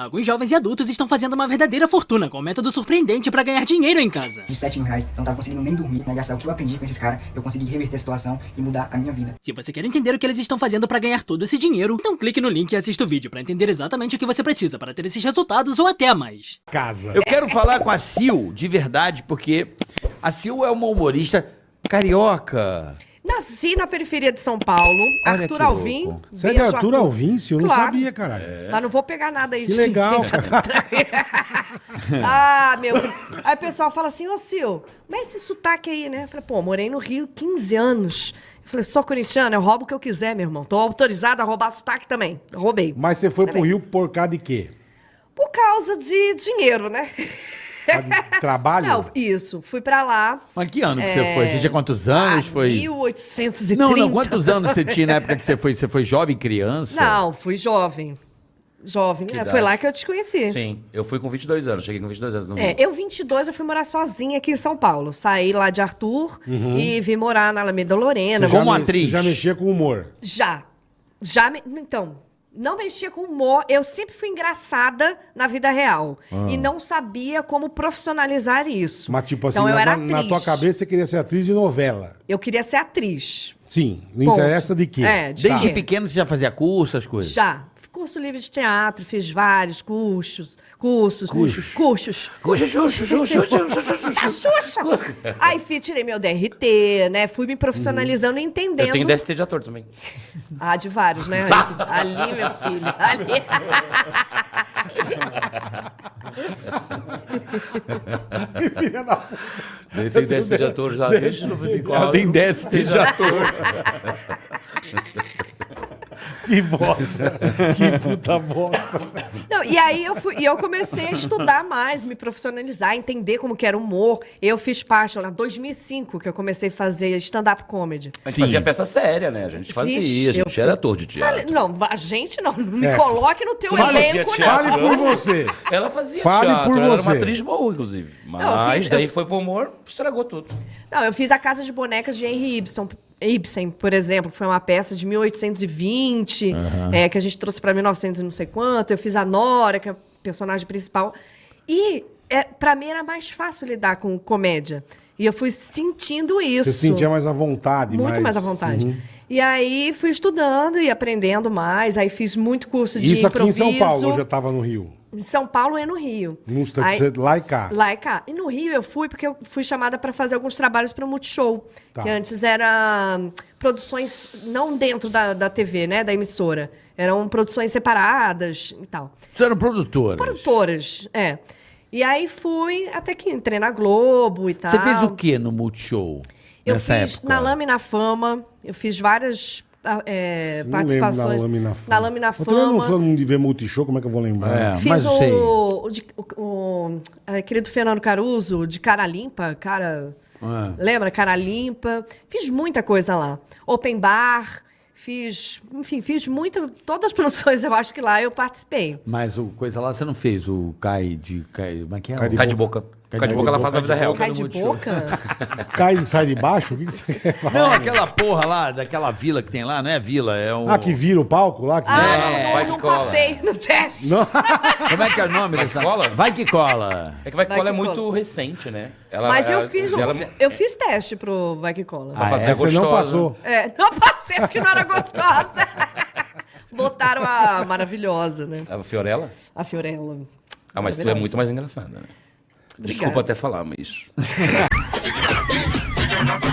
Alguns jovens e adultos estão fazendo uma verdadeira fortuna com um método surpreendente pra ganhar dinheiro em casa. De 7 mil reais, eu não tava conseguindo nem dormir, né? Gastar o que eu aprendi com esses caras, eu consegui reverter a situação e mudar a minha vida. Se você quer entender o que eles estão fazendo pra ganhar todo esse dinheiro, então clique no link e assista o vídeo pra entender exatamente o que você precisa para ter esses resultados ou até mais. Casa. Eu quero falar com a Sil, de verdade, porque a Sil é uma humorista carioca. Nasci na periferia de São Paulo, Olha Arthur Alvim. Você é de Arthur Alvim, eu não Claro. sabia, caralho. Mas não vou pegar nada aí Que legal, cara. ah, meu. Aí o pessoal fala assim, ô Sil, mas esse sotaque aí, né? Eu falei, pô, morei no Rio 15 anos. Eu falei, sou corintiano, eu roubo o que eu quiser, meu irmão. Tô autorizado a roubar sotaque também. Eu roubei. Mas você foi pro Também. Rio por causa de quê? Por causa de dinheiro, né? Trabalho? Não, isso. Fui pra lá. Mas que ano que você foi? Você tinha quantos anos? ah, foi... 1830. Não, não, quantos anos você tinha na época que você foi? Você foi jovem, criança? Não, fui jovem. Jovem. Que É, idade? foi lá que eu te conheci. Sim, eu fui com 22 anos, cheguei com 22 anos no É, eu, 22, eu fui morar sozinha aqui em São Paulo. Saí lá de Arthur e vim morar na Alameda Lorena. Você já Como me- atriz. Você já mexia com humor. Já. Já me... Então, não mexia com humor. Eu sempre fui engraçada na vida real. E não sabia como profissionalizar isso. Mas, tipo assim, então, eu na, era na- na atriz. tua cabeça você queria ser atriz de novela. Eu queria ser atriz. Sim, não Ponto. interessa de quê. É, de Desde quê? pequeno você já fazia curso, as coisas? Já. Curso livre de teatro, fiz vários cursos. Cursos. Cursos. Cursos. Da Xuxa! Aí fiz, tirei meu DRT, né? Fui me profissionalizando e entendendo. Eu tenho DST de ator também. Ah, de vários, né? Ali, meu filho. Ali. Filha da Eu tenho DST de ator já desde 94. Ela tem DST de ator. Que bosta. que puta bosta. Não, e aí eu, fui, e eu comecei a estudar mais, me profissionalizar, entender como que era o humor. Eu fiz parte lá, em 2005, que eu comecei a fazer stand-up comedy. A gente Sim. fazia peça séria, né? A gente fazia, Fiz, a eu gente era fui- ator de teatro. Falei- não, a gente não, não me É. coloque no teu Fala, elenco, não. Fale por você. Ela fazia Fale teatro, por ela era você. uma atriz boa, inclusive. Mas eu fiz- daí eu- foi pro humor, estragou tudo. Não, eu fiz a Casa de Bonecas de Henry Ibsen, Ibsen, por exemplo, que foi uma peça de 1820, é, que a gente trouxe para 1900 e não sei quanto. Eu fiz a Nora, que é a personagem principal. E é, para mim era mais fácil lidar com comédia. E eu fui sentindo isso. Você sentia mais à vontade. Muito mais à vontade. Uhum. E aí fui estudando e aprendendo mais. Aí fiz muito curso de Isso aqui em improviso. São Paulo, eu já tava no Rio. Em São Paulo e no Rio. Nos- Aí- você- lá e cá. Lá e cá. E no Rio eu fui porque eu fui chamada para fazer alguns trabalhos para o Multishow. Tá. Que antes era hum, produções não dentro da, da TV, né? Da emissora. Eram produções separadas e tal. Você era produtora. Produtoras, é. E aí fui até que entrei na Globo e tal. Você fez o que no Multishow? Eu nessa fiz época? na Lâmina Fama, eu fiz várias é, Não lembro participações. da Lâmina Fama. Na Lâmina Eu também não Fama. sou um de ver multishow, como é que eu vou lembrar? É. Fiz mas eu sei. o, o, o- o- aquele do Fernando Caruso, de cara limpa, cara. É. Lembra? Cara limpa. Fiz muita coisa lá. Open bar, fiz. Enfim, fiz muita. Todas as produções, eu acho que lá eu participei. Mas o coisa lá você não fez, o Cai de... Cai, como é que é? Cai de Cai de boca. Cai de boca ela faz na vida real. Cai de boca? Cai e sai de baixo? O que, que você quer falar? Não, aquela porra lá, daquela vila que tem lá, não é vila, é um... Ah, que vira o palco lá? Que Ah, vai não, que não cola. passei no teste. Não. Como é que é o nome Vai que dessa... cola? Vai que cola. É que vai que Vai cola é que muito cola. recente, né? Ela, Mas eu ela- fiz, um, ela- eu fiz teste pro Vai Que Cola. Ah, fazer é? Você não passou. É, não passei, acho que não era gostosa. Botaram a maravilhosa, né? A Fiorella? A Fiorella. Ah, mas tu é muito mais engraçada, né? Obrigada. Desculpa até falar, mas.